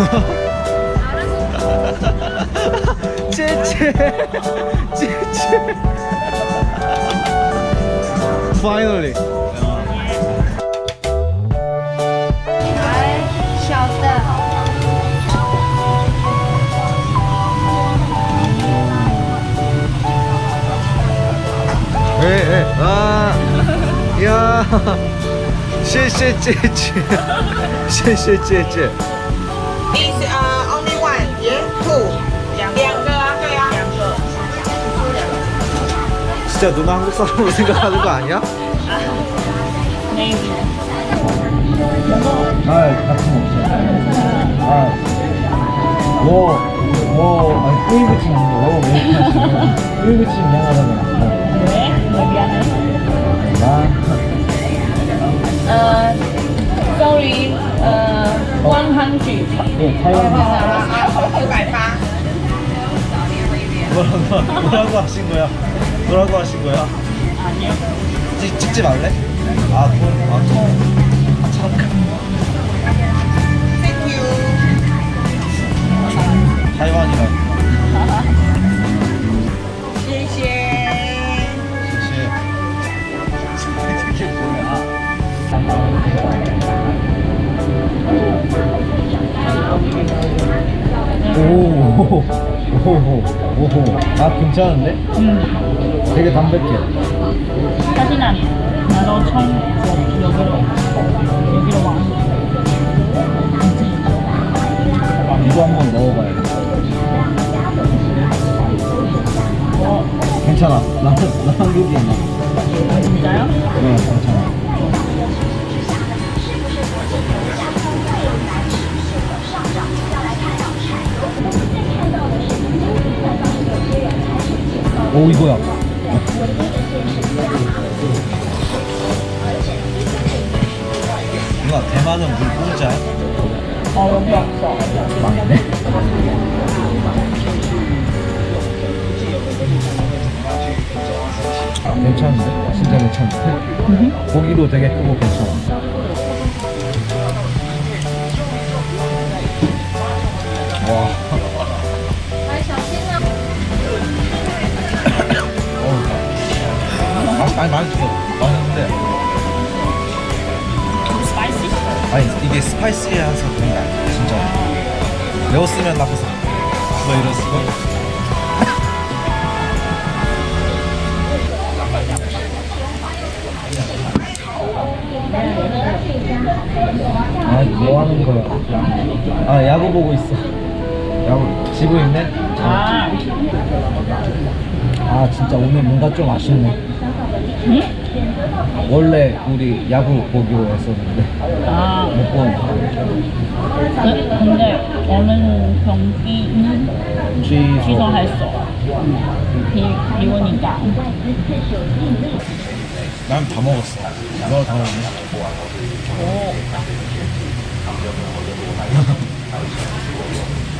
姐姐，姐姐，Finally，谢谢姐姐，谢谢姐姐。Is uh, only one, yeah? Two. 两个啊，对啊。两个。 진짜 누나 한국 사람으로 생각하는 거 아니야? 아, 같이 먹자. 아, 뭐, 뭐, 아니, 꾸이부침 아니고, 뭐, 뭐, 꾸이부침 미안하다고. 왜? 왜 미안해? 나, 100. 예, 타이완. 一百八。 뭐라고, 뭐라고 하신 거야? 뭐라고 하신 거야? 아니요. 찍, 찍지 말래? 아, 돈, 아, 돈. 아, 참. Thank you. 타이완이라. 오, 아 괜찮은데? 음, 되게 담백해. 사진 아니야. 나도 처음 여기로, 여기로 와. 이거 한번 먹어봐야겠다. 어, 괜찮아. 나, 나 한국인이야. 아, 진짜요? 네, 괜찮아. 오 이거야. 누나 대만은 물 공짜야? 어, 여기 없어. 망했네. 아, 괜찮은데? 진짜 괜찮은데? 고기도 되게 크고 괜찮아. 와. 아니, 맛있어. 맛있는데. Spicy? 아니, 이게 spicy해서 그런 게 아니야, 진짜. 매웠으면 앞에서 뭐 이랬을 거. 아, 뭐 하는 거야? 아, 야구 보고 있어. 야구, 지고 있네? 아, 아, 진짜 오늘 뭔가 좀 아쉽네. 응? 원래 우리 야구 보기로 했었는데, 아, 못 보는 그, 근데 오늘 경기는 취소. 취소했어. 비, 비 오니까. 난 다 먹었어. 너 다 먹었네? 오,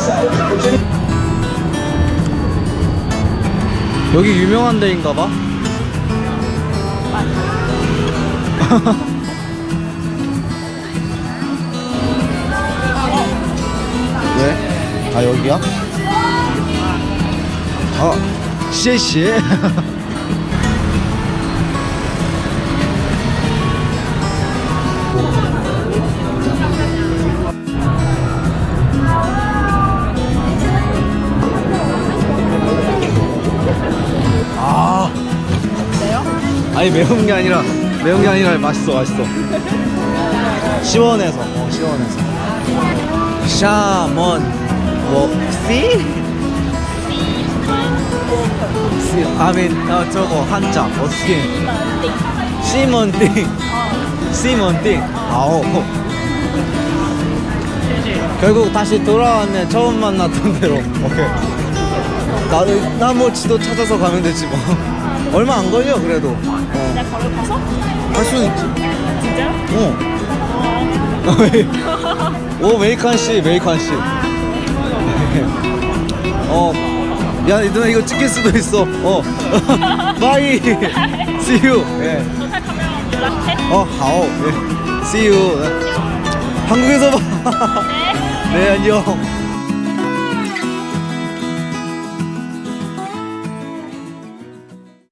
여기 유명한 데인가 봐? 왜? 아 여기야? 아. 아. 아니 매운 게 아니라 매운 게 아니라 맛있어 맛있어. 시원해서 어 시원해서. 샤먼 뭐 씨? 씨 아민 어 저거 한자 어떻게? 시먼띵 시먼띵 아오. 결국 다시 돌아왔네 처음 만났던 대로 오케이 나도 나뭐 지도 찾아서 가면 되지 뭐. 얼마 안 걸려 그래도. 어. 그냥 걸어 가서? 할 수는 있지. 진짜? 어. 오 没关系, 没关系. 어. 야, 누나 이거 찍힐 수도 있어. 어. Bye. See you. 예. 어, 好. 예. See you. 한국에서 봐. 네, 안녕.